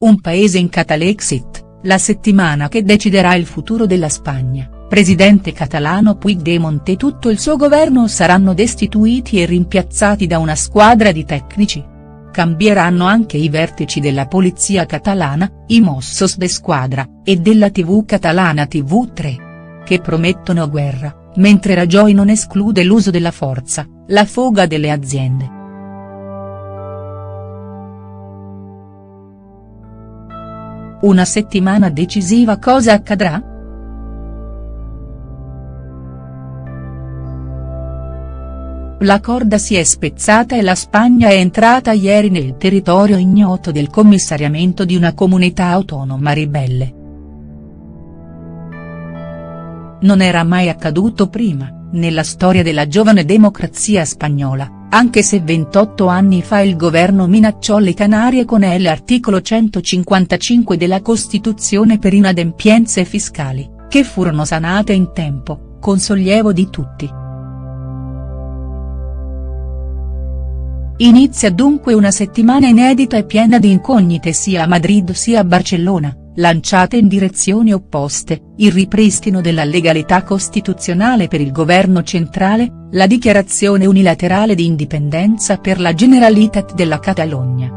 Un paese in Catalexit, la settimana che deciderà il futuro della Spagna, presidente catalano Puigdemont e tutto il suo governo saranno destituiti e rimpiazzati da una squadra di tecnici. Cambieranno anche i vertici della polizia catalana, i Mossos de Squadra, e della tv catalana TV3. Che promettono guerra, mentre Rajoy non esclude l'uso della forza, la foga delle aziende. Una settimana decisiva cosa accadrà?. La corda si è spezzata e la Spagna è entrata ieri nel territorio ignoto del commissariamento di una comunità autonoma ribelle. Non era mai accaduto prima, nella storia della giovane democrazia spagnola anche se 28 anni fa il governo minacciò le Canarie con l'articolo 155 della Costituzione per inadempienze fiscali, che furono sanate in tempo, con sollievo di tutti. Inizia dunque una settimana inedita e piena di incognite sia a Madrid sia a Barcellona, lanciate in direzioni opposte, il ripristino della legalità costituzionale per il governo centrale, la dichiarazione unilaterale di indipendenza per la Generalitat della Catalogna.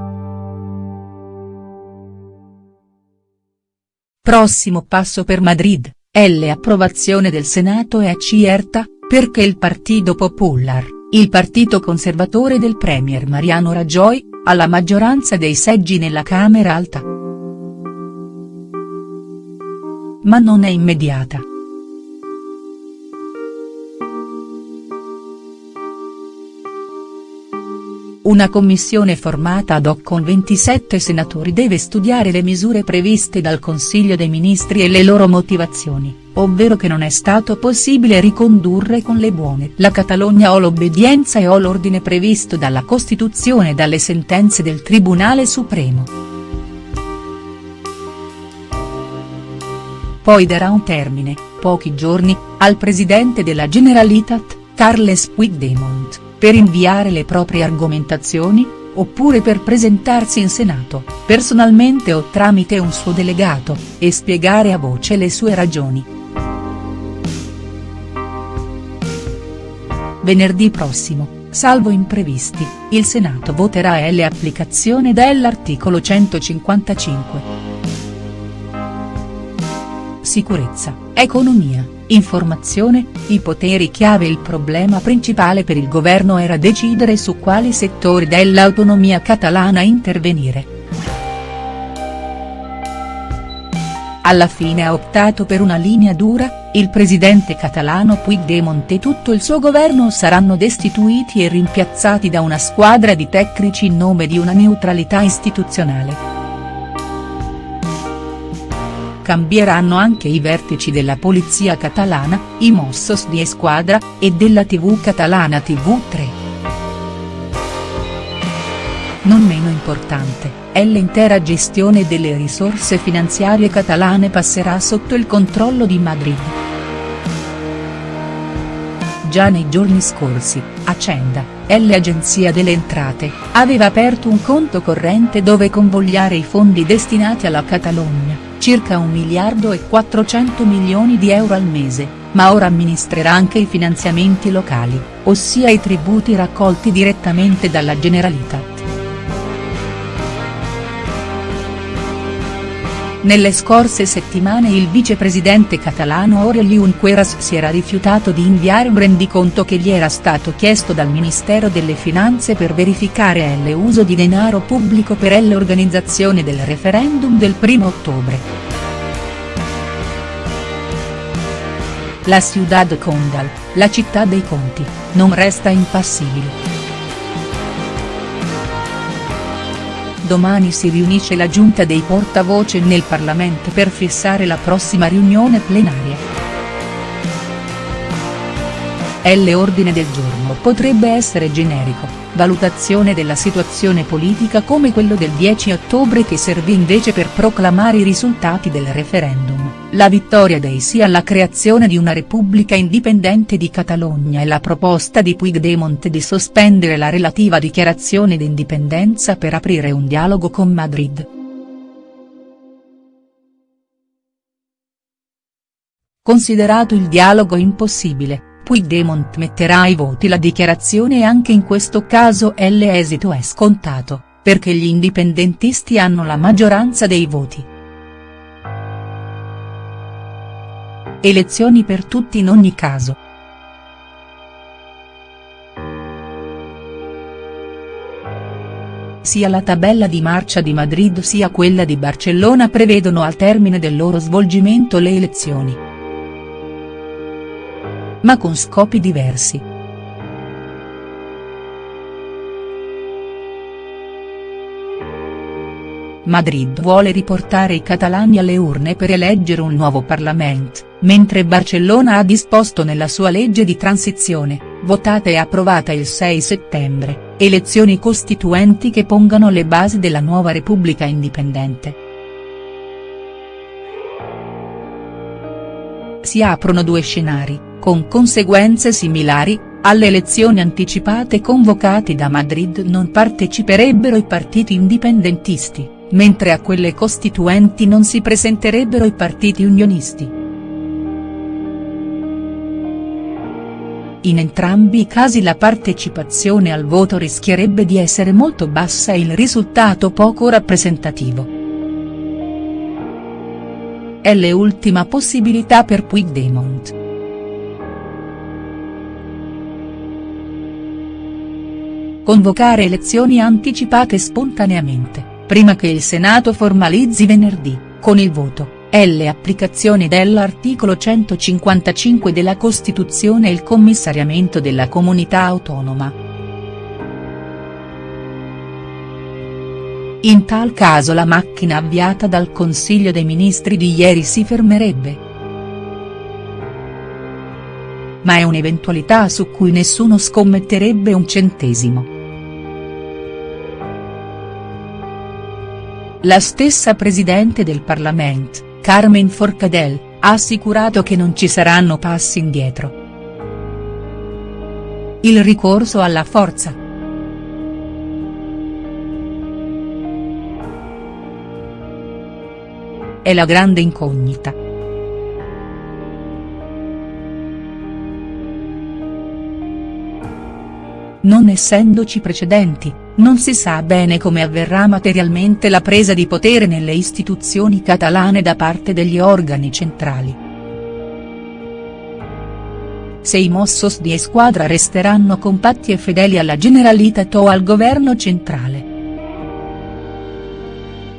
Prossimo passo per Madrid, L approvazione del Senato è certa, perché il Partido Popular, il partito conservatore del premier Mariano Rajoy, ha la maggioranza dei seggi nella Camera Alta. Ma non è immediata. Una commissione formata ad hoc con 27 senatori deve studiare le misure previste dal Consiglio dei Ministri e le loro motivazioni, ovvero che non è stato possibile ricondurre con le buone la Catalogna o l'obbedienza e o l'ordine previsto dalla Costituzione e dalle sentenze del Tribunale Supremo. Poi darà un termine, pochi giorni, al presidente della Generalitat, Carles Puigdemont, per inviare le proprie argomentazioni, oppure per presentarsi in Senato, personalmente o tramite un suo delegato, e spiegare a voce le sue ragioni. Venerdì prossimo, salvo imprevisti, il Senato voterà l'applicazione dell'articolo 155 sicurezza, economia, informazione, i poteri chiave. Il problema principale per il governo era decidere su quali settori dell'autonomia catalana intervenire. Alla fine ha optato per una linea dura, il presidente catalano Puigdemont e tutto il suo governo saranno destituiti e rimpiazzati da una squadra di tecnici in nome di una neutralità istituzionale cambieranno anche i vertici della polizia catalana, i Mossos di Esquadra, e della tv catalana TV3. Non meno importante, è l'intera gestione delle risorse finanziarie catalane passerà sotto il controllo di Madrid. Già nei giorni scorsi, Accenda, l'agenzia delle entrate, aveva aperto un conto corrente dove convogliare i fondi destinati alla Catalogna circa 1 miliardo e 400 milioni di euro al mese, ma ora amministrerà anche i finanziamenti locali, ossia i tributi raccolti direttamente dalla Generalitat. Nelle scorse settimane il vicepresidente catalano Aurelio Junqueras si era rifiutato di inviare un rendiconto che gli era stato chiesto dal Ministero delle Finanze per verificare l'uso di denaro pubblico per l'organizzazione del referendum del 1 ottobre. La Ciudad Condal, la città dei conti, non resta impassibile. Domani si riunisce la giunta dei portavoce nel Parlamento per fissare la prossima riunione plenaria. L'ordine del giorno. Potrebbe essere generico, valutazione della situazione politica come quello del 10 ottobre che servì invece per proclamare i risultati del referendum, la vittoria dei sì alla creazione di una repubblica indipendente di Catalogna e la proposta di Puigdemont di sospendere la relativa dichiarazione d'indipendenza per aprire un dialogo con Madrid. Considerato il dialogo impossibile, Puigdemont metterà ai voti la dichiarazione e anche in questo caso l'esito è scontato, perché gli indipendentisti hanno la maggioranza dei voti. Elezioni per tutti in ogni caso. Sia la tabella di marcia di Madrid sia quella di Barcellona prevedono al termine del loro svolgimento le elezioni ma con scopi diversi. Madrid vuole riportare i catalani alle urne per eleggere un nuovo Parlamento, mentre Barcellona ha disposto nella sua legge di transizione, votata e approvata il 6 settembre, elezioni costituenti che pongano le basi della nuova Repubblica indipendente. Si aprono due scenari con conseguenze similari, alle elezioni anticipate convocate da Madrid non parteciperebbero i partiti indipendentisti, mentre a quelle costituenti non si presenterebbero i partiti unionisti. In entrambi i casi la partecipazione al voto rischierebbe di essere molto bassa e il risultato poco rappresentativo. È l'ultima possibilità per Puigdemont. convocare elezioni anticipate spontaneamente, prima che il Senato formalizzi venerdì, con il voto, L applicazione dell'articolo 155 della Costituzione e il commissariamento della comunità autonoma. In tal caso la macchina avviata dal Consiglio dei Ministri di ieri si fermerebbe. Ma è un'eventualità su cui nessuno scommetterebbe un centesimo. La stessa Presidente del Parlamento, Carmen Forcadell, ha assicurato che non ci saranno passi indietro. Il ricorso alla forza. È la grande incognita. Non essendoci precedenti, non si sa bene come avverrà materialmente la presa di potere nelle istituzioni catalane da parte degli organi centrali. Se i Mossos di Esquadra resteranno compatti e fedeli alla Generalitat o al governo centrale.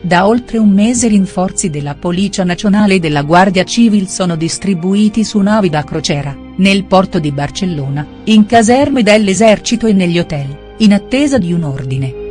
Da oltre un mese rinforzi della Policia Nazionale e della Guardia Civil sono distribuiti su navi da crociera, nel porto di Barcellona, in caserme dell'esercito e negli hotel in attesa di un ordine.